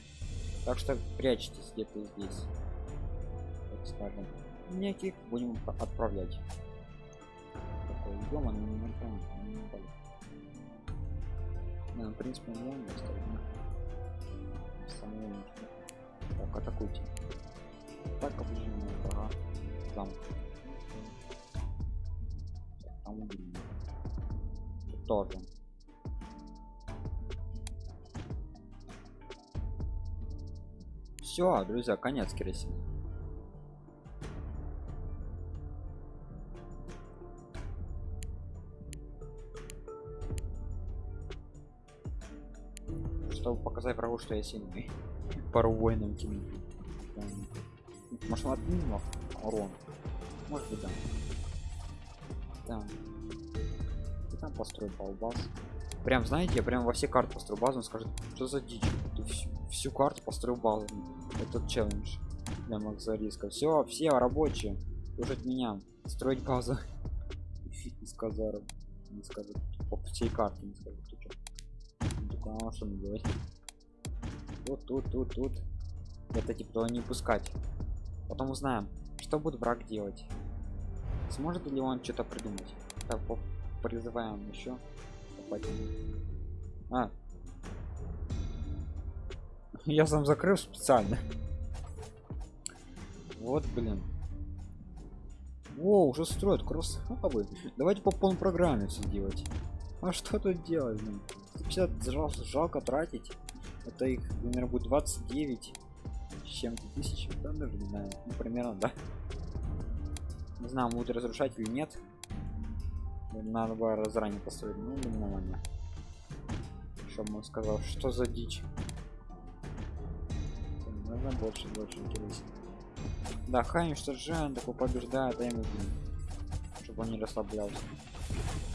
так что прячьтесь где-то здесь так скажем неких будем отправлять такой -мо, не, не, не, не, в принципе, не он. Самое Так, атакуйте. Так, оближение врага. Замок. Там убили. Тоже. Все, друзья, конец керосина. чтобы показать врагу, что я сильный. *laughs* Пару воинам кинуть. Может, он отменил урон? Может быть, да. Да. Там построй балбас. Прям, знаете, я прям во все карты построю базу, он скажет, что за дичь? Ты всю, всю карту построил базу. Этот челлендж для Макса Риска. Все, все рабочие. Слушать меня. Строить базу. *laughs* Из казаров. Не скажет. По всей карте не скажет. Ты что? Ну, что мне делать? Тут, тут, тут, тут. это типа не пускать потом узнаем что будет враг делать сможет ли он что-то придумать так призываем еще а. Я сам закрыл специально. Вот блин. О уже строят кроссхабы давайте по полной программе все делать. А что тут делать блин? 50 жалко, тратить. Это их наверное будет 29 с чем-то тысяч. Да, даже не знаю. Ну, примерно да. Не знаю будет разрушать или нет надо было заранее построить ну нормально чтобы он сказал что за дичь. Нужно больше больше интересно. Да хай Жан такой побеждает а ему блин чтобы он не расслаблялся.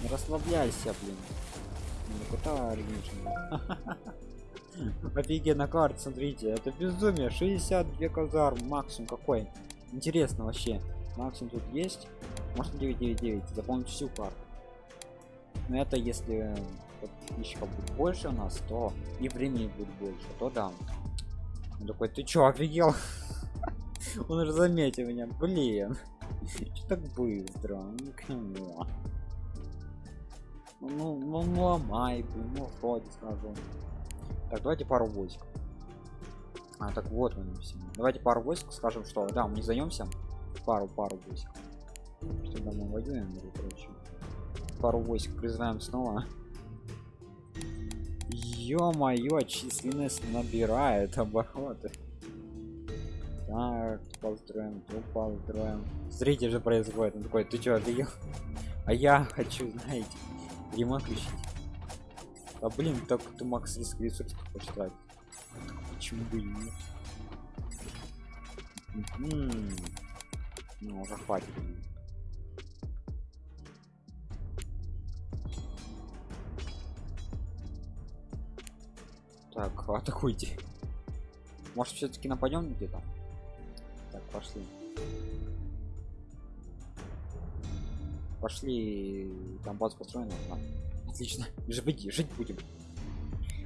Не расслабляйся блин. Ну куда *laughs* офигенно карта смотрите это безумие. 62 казар максимум какой? Интересно вообще. Максимум тут есть. Можно 999 заполнить всю карту но это если подписчиков будет больше у нас то и времени будет больше то да. Он такой ты чё офигел? *laughs* Он уже заметил меня блин *laughs* что так быстро? Ну, ну, ну, ну ломай блин ну вроде скажу так давайте пару войск. А так вот мы давайте пару войск скажем что да мы не займемся пару пару войск. Что мы воюем или короче пару войск призываем снова. Ё-моё численность набирает обороты так построим тут построим смотрите же происходит он такой ты чё офигел? А я хочу знаете ремонт включить а блин так ты макс риск ресурсов хочешь почему бы и ну уже хватит так *laughs* атакуйте. Может все-таки нападем где-то? Так пошли. Пошли там база построена да. отлично *laughs* жить жить будем.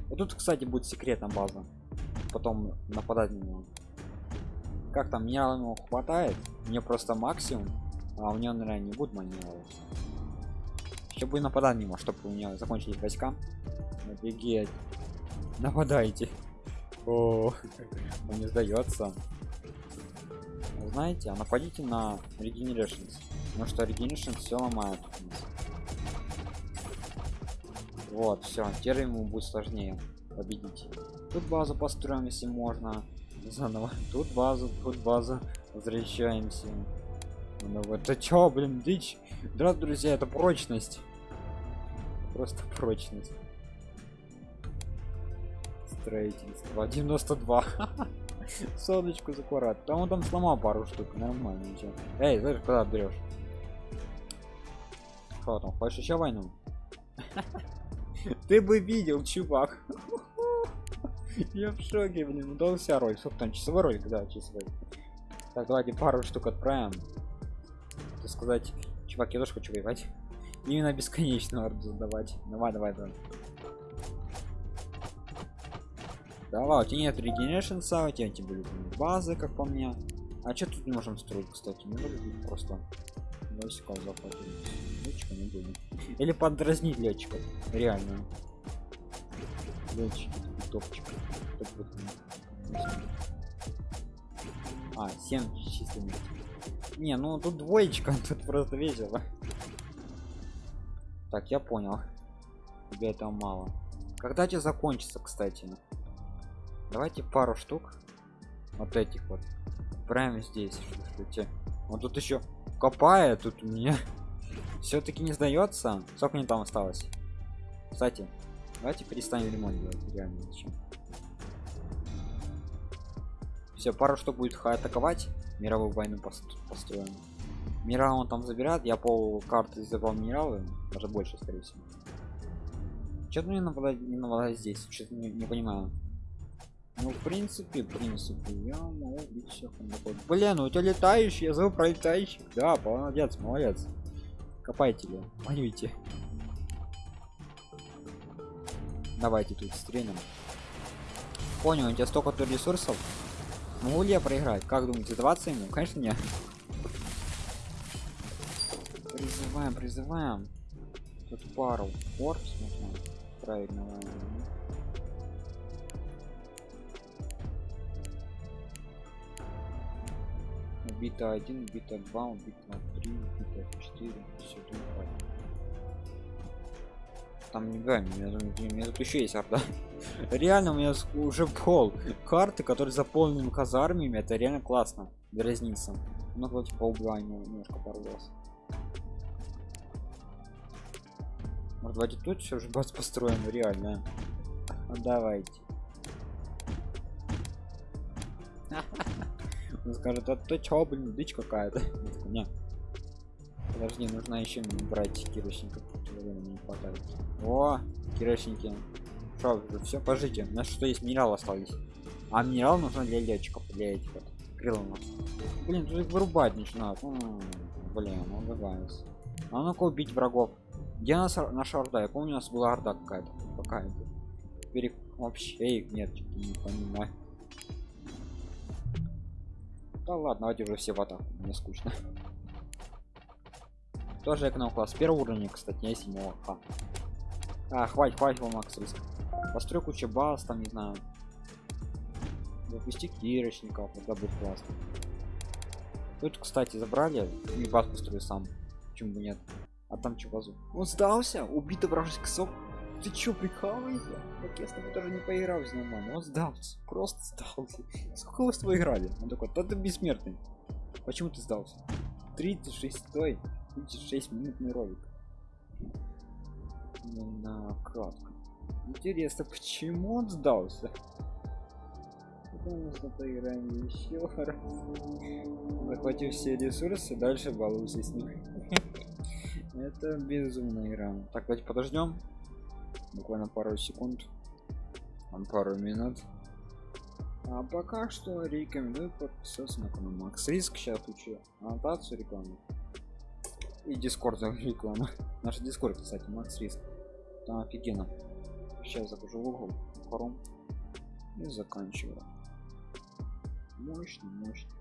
Вот тут кстати будет секретная база. Потом нападать на него. Как там меня ему хватает мне просто максимум а у него наверное не будет маневров чтобы нападать на него чтобы у меня закончились войска. Офигеть *laughs* нападайте. О *laughs* он не сдается. Знаете а нападите на regenerations потому что regeneration все ломает. Вот все теперь ему будет сложнее победить. Тут базу построим если можно. Заново. *laughs* Тут базу тут база возвращаемся. Ну вот это чё блин дичь? Да друзья это прочность. Просто прочность строительство 92 соночку закурат там он там сломал пару штук нормально ничего. Эй знаешь куда берешь? Что там хочешь еще войну? Ты бы видел чувак. *laughs* Я в шоке блин. Удался роль сколько там часовой ролик да часовой. Так давайте пару штук отправим. Так сказать чувак я тоже хочу воевать. Именно бесконечно орду задавать. Давай давай давай давай у тебя нет регенершнса у тебя были базы как по мне. А что тут не можем строить кстати? Не будет просто. Войска захватить летчика не будем. Или подразнить летчиков реально. Летчики топчик. Топ а 7 численных не ну тут двоечка *laughs* тут просто весело. Так я понял. Тебе это мало. Когда тебе закончится кстати давайте пару штук. Вот этих вот. Прямо здесь что он тут еще копает тут у меня *laughs* все-таки не сдается. Сколько мне там осталось? Кстати давайте перестанем ремонт делать реально зачем? Все пару что будет атаковать. Мировую войну построим. Мира он там забирает. Я пол карты забрал минералы. Даже больше скорее всего. Что-то мне нападать не нападать здесь. Что-то не, не понимаю ну в принципе в принципе я могу убить всех блин ну у тебя летающий я зову пролетающих да молодец молодец копайте ли воюйте давайте тут стрелим понял у тебя столько то ресурсов Могу ли я проиграть? Как думаете, сдаваться ему? Конечно нет. Призываем, призываем. Тут пару корпус можно правильно. Убито один, убито два, убито три, убито четыре, все тут там не гамми, я думаю, у меня тут еще есть орда. *laughs* реально у меня уже пол карты, которые заполнены казармами, это реально классно. Разница. Ну вот типа угла немножко порвался. Может давайте тут все же бац построим, реально. Давайте. *laughs* Он скажет, а то чё, блин, дичь какая-то. Нет. Подожди, нужно еще брать кирочников. Не хватает. О, кирочники. Что, все, пожите. У нас что есть минерал остались. А минерал нужно для летчиков, для этих вот крылов. Блин, тут их вырубать начинают. М -м, блин, он вырубается. А ну-ка убить врагов. Где нас наша орда? Я помню, у нас была орда какая-то. Какая-то. Перек... Вообще их нет, не понимаю. Да ладно, давайте уже все в атаку. Мне скучно. Тоже эконом класс. Первый уровень, кстати, не седьмого. А. а, хватит, хватит вам макс риск. Построй кучу баз, там, не знаю. Запусти кирочников, это будет классно. Тут, кстати, забрали. И баз построю сам. Почему бы нет? А там что базу? Он сдался? Убитый вражеский сок. Ты чё, прикалываешься? Так я с тобой даже не поиграл с нормально. Он сдался. Просто сдался. Сколько вы с тобой играли? Он такой, да ты бессмертный. Почему ты сдался? 36 стой. 36 минутный ролик. На кратко. Интересно, почему он сдался? Потому что поиграем еще раз. Захватив все ресурсы, дальше балуйся с ним. *laughs* Это безумная игра. Так, давайте подождем. Буквально пару секунд. Пару минут. А пока что рекомендую подписаться на канал Макс Риск. Сейчас учу аннотацию рекламу. И дискорд реклама. *laughs* Наш дискорд, кстати, Макс Риск. Там офигенно. Сейчас захожу в угол, хором и заканчиваю. Мощно, мощно.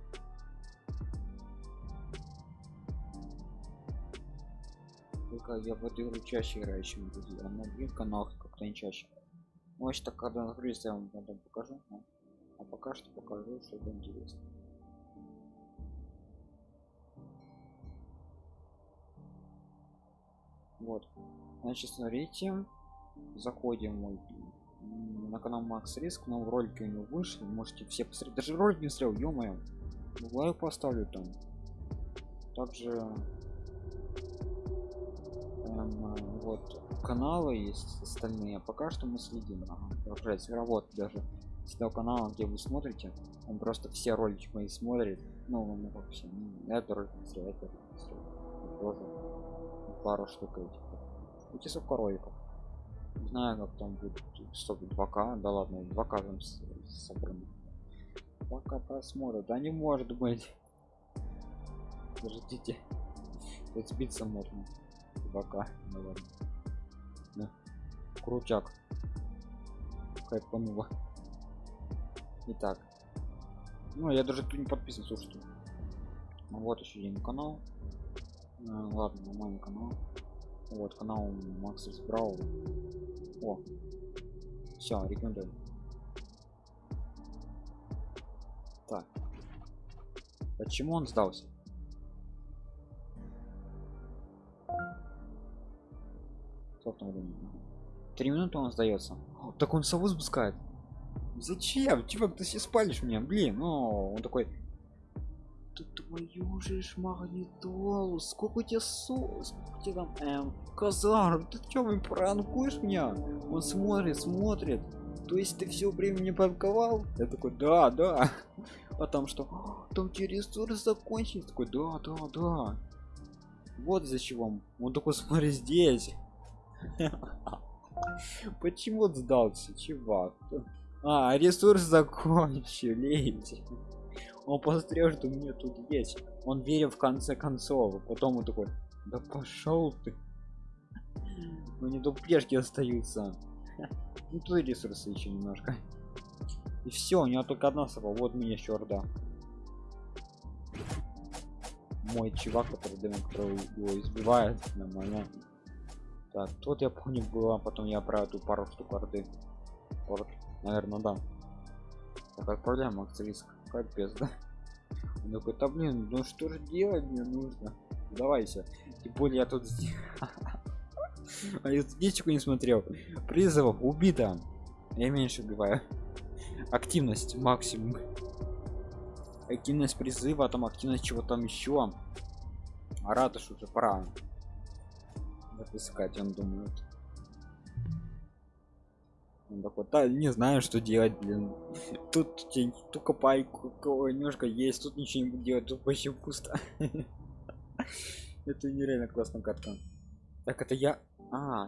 Только я в эту игру чаще играю, чем друзья. А на других каналах как-то не чаще. Может, так когда нагрузится, я вам потом покажу. А пока что покажу что-то интересное. Вот. Значит, смотрите, заходим мой на канал Макс Риск, новый ролик у него вышли, можете все посмотреть. Даже ролик не смотрел, ё-моё. Лайк поставлю там. Также вот каналы есть остальные. Пока что мы следим. Ага, продолжается вот даже с канала, где вы смотрите, он просто все ролики мои смотрит. Ну, как все. Ну, это ролик это тоже пару штук этих. Эти роликов. Не знаю, как там будет. Стоп, 2К. Да ладно, 2К там собрано. 2К просмотра. Да не может быть. Подождите. Тут сбиться можно. 2К. Ну. Да. Крутяк. Хайпануло. Итак. Ну, я даже тут не подписан, слушайте. Ну, вот еще один канал. А, ладно, нормальный канал. Вот канал Макс Брау. О, все, рекомендую. Так. Почему он сдался? Три минуты он сдается. Так он сову спускает. Зачем? Чувак, ты все спалишь меня, блин, ну он такой твою же магнитолу сколько у тебя со сколько тебе там эм, казар ты что вы пранкуешь меня? Он смотрит смотрит. То есть ты все время не пранковал? Я такой да да а там что? Там те ресурсы закончились такой да да да вот из-за чего он такой смотри здесь *laughs* почему сдался чувак? А ресурс закончились он посмотрел что у меня тут есть. Он верил в конце концов. Потом он такой да пошел ты ну не до плешки остаются. Ну тут ресурсы еще немножко. И все, у него только одна сова. Вот мне еще орда. Мой чувак, который демон, который его избивает, нормально. Так, тут я помню было, потом я про эту пару штук орды. Вот, наверное, да. Так, отправляем риск. Капец, да? Он такой, да блин, ну что же делать мне нужно? Давайся. Тем более я тут *laughs* А я статистику не смотрел. Призывов убито. Я меньше убиваю. Активность максимум. Активность призыва, там активность чего там еще. А уже пора. Запускать, он думает. Он такой, да, не знаю, что делать, блин. *laughs* Тут тень, тут копайку, немножко есть, тут ничего не буду делать, тут вообще пусто. *laughs* Это нереально классная катка. Так, это я... А,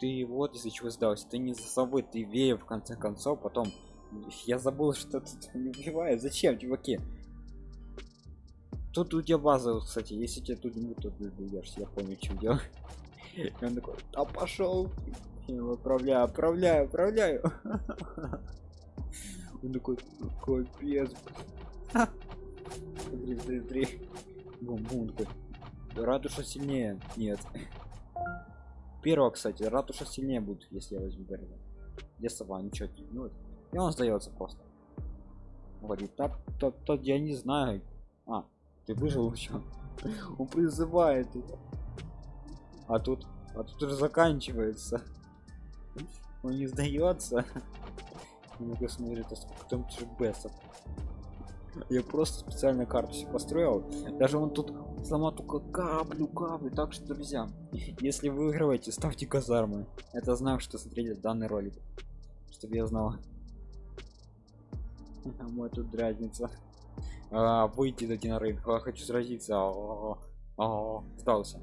ты вот из-за чего сдался. Ты не за собой, ты вея в конце концов, потом... Я забыл, *laughs* что тут не убивает. Зачем, чуваки? Тут у тебя база, кстати, если тебе тут не будет, то ты. Я помню, что делать. И он такой, а пошел. Я его отправляю, отправляю. *laughs* Он такой, капец. Смотри, смотри, смотри. Бум, бум, такой. Ратуша сильнее. Нет. Первого, кстати, ратуша сильнее будет, если я возьму первого. Где сова, ничего не ну, И он сдается просто. Говорит, так, так, так, я не знаю. А, ты выжил еще. Он призывает. А тут, а тут уже заканчивается. Он не сдается. Ну-ка смотрит, а сколько там бесов. Я просто специально карту себе построил. Даже он тут сломал только каплю, каплю. Так что, друзья, если вы выигрываете, ставьте казармы. Это знак, что смотрели данный ролик. Чтобы я знал. *laughs* Мой тут дразнится. А, выйти дойти на рынок. А, хочу сразиться. А, а, сдался.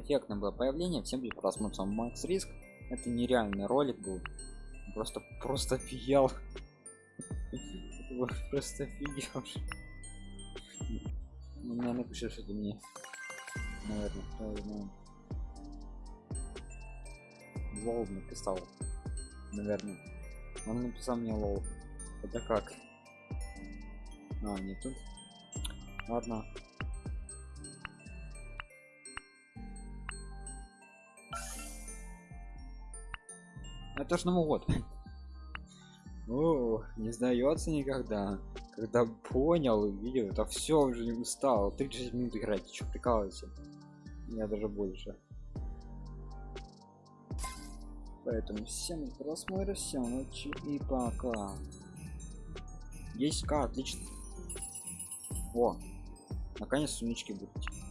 Эффектно было появление. Всем будет просмотр сам Макс Риск. Это нереальный ролик был. Просто, просто офигел. *laughs* Просто офигел. Ну, наверное, напишешь это мне. Наверное, знаю. Лол написал. Наверное. Он написал мне лол. Это как? А, не тут. Ладно. Это ж Новый год. О, не сдается никогда. Когда понял, видел, это все уже не устал. 36 минут играть, что прикалывайся. Я даже больше. Поэтому всем просмотра, всем ночи и пока. 10к, отлично. О, наконец сумички будут.